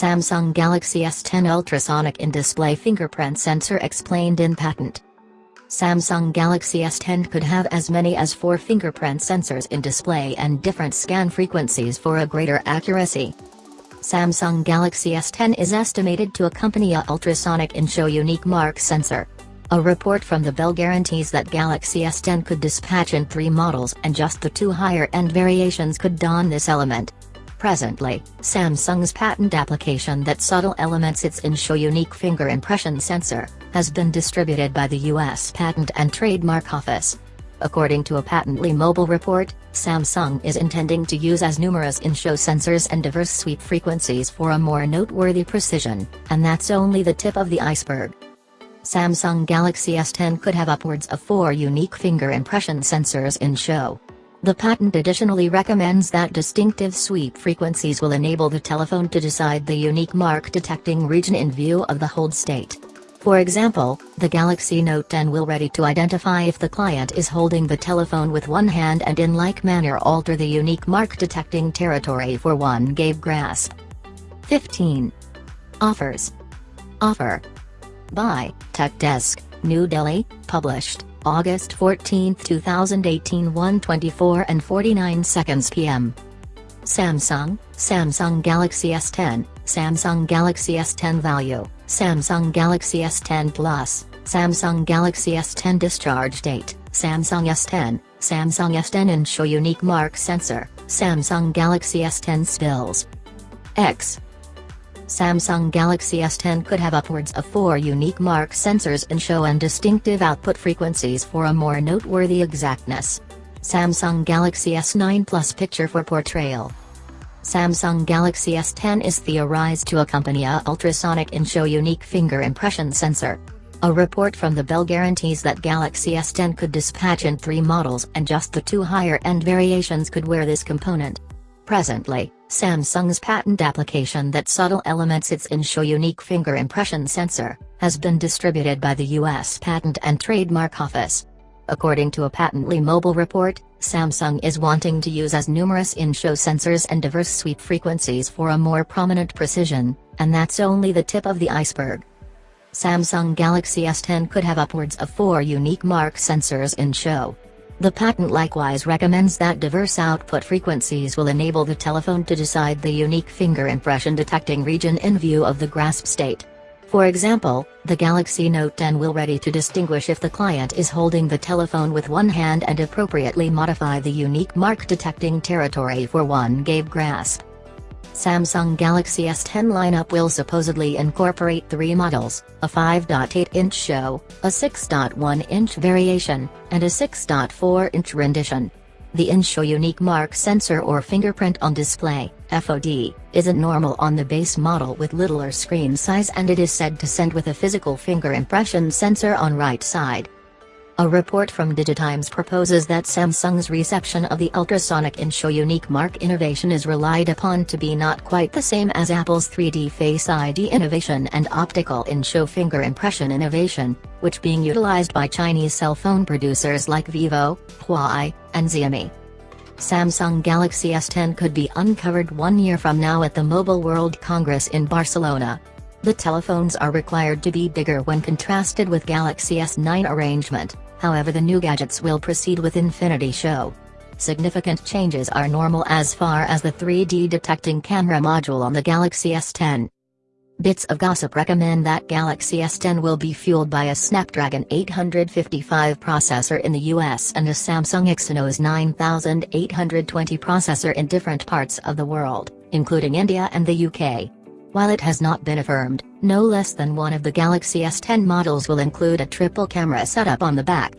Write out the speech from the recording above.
Samsung Galaxy S10 ultrasonic in-display fingerprint sensor explained in patent. Samsung Galaxy S10 could have as many as four fingerprint sensors in display and different scan frequencies for a greater accuracy. Samsung Galaxy S10 is estimated to accompany a ultrasonic in-show unique mark sensor. A report from the Bell guarantees that Galaxy S10 could dispatch in three models and just the two higher-end variations could don this element. Presently, Samsung's patent application that subtle elements its in-show unique finger impression sensor, has been distributed by the U.S. Patent and Trademark Office. According to a Patently Mobile report, Samsung is intending to use as numerous in-show sensors and diverse sweep frequencies for a more noteworthy precision, and that's only the tip of the iceberg. Samsung Galaxy S10 could have upwards of four unique finger impression sensors in show. The patent additionally recommends that distinctive sweep frequencies will enable the telephone to decide the unique mark detecting region in view of the hold state. For example, the Galaxy Note 10 will ready to identify if the client is holding the telephone with one hand and in like manner alter the unique mark detecting territory for one gave grasp. 15. Offers. Offer. By, Tech Desk, New Delhi, published. August 14, 2018 1:24 and 49 seconds p.m. Samsung, Samsung Galaxy S10, Samsung Galaxy S10 value, Samsung Galaxy S10 Plus, Samsung Galaxy S10 discharge date, Samsung S10, Samsung S10 and show unique mark sensor, Samsung Galaxy S10 spills. X Samsung Galaxy S10 could have upwards of four unique mark sensors in show and distinctive output frequencies for a more noteworthy exactness. Samsung Galaxy S9 Plus picture for portrayal. Samsung Galaxy S10 is theorized to accompany a ultrasonic in-show unique finger impression sensor. A report from the Bell guarantees that Galaxy S10 could dispatch in three models and just the two higher-end variations could wear this component. Presently, Samsung's patent application that subtle elements its in-show unique finger impression sensor, has been distributed by the U.S. Patent and Trademark Office. According to a Patently Mobile report, Samsung is wanting to use as numerous in-show sensors and diverse sweep frequencies for a more prominent precision, and that's only the tip of the iceberg. Samsung Galaxy S10 could have upwards of four unique mark sensors in show, the patent likewise recommends that diverse output frequencies will enable the telephone to decide the unique finger impression detecting region in view of the grasp state. For example, the Galaxy Note 10 will ready to distinguish if the client is holding the telephone with one hand and appropriately modify the unique mark detecting territory for one gave grasp. Samsung Galaxy S10 lineup will supposedly incorporate three models, a 5.8-inch show, a 6.1-inch variation, and a 6.4-inch rendition. The in-show unique mark sensor or fingerprint on display, FOD, isn't normal on the base model with littler screen size and it is said to send with a physical finger impression sensor on right side. A report from Digitimes proposes that Samsung's reception of the ultrasonic in-show unique mark innovation is relied upon to be not quite the same as Apple's 3D Face ID innovation and optical in-show finger impression innovation, which being utilized by Chinese cell phone producers like Vivo, Huawei, and Xiaomi. Samsung Galaxy S10 could be uncovered one year from now at the Mobile World Congress in Barcelona. The telephones are required to be bigger when contrasted with Galaxy S9 arrangement, however the new gadgets will proceed with Infinity Show. Significant changes are normal as far as the 3D detecting camera module on the Galaxy S10. Bits of gossip recommend that Galaxy S10 will be fueled by a Snapdragon 855 processor in the US and a Samsung Exynos 9820 processor in different parts of the world, including India and the UK. While it has not been affirmed, no less than one of the Galaxy S10 models will include a triple camera setup on the back,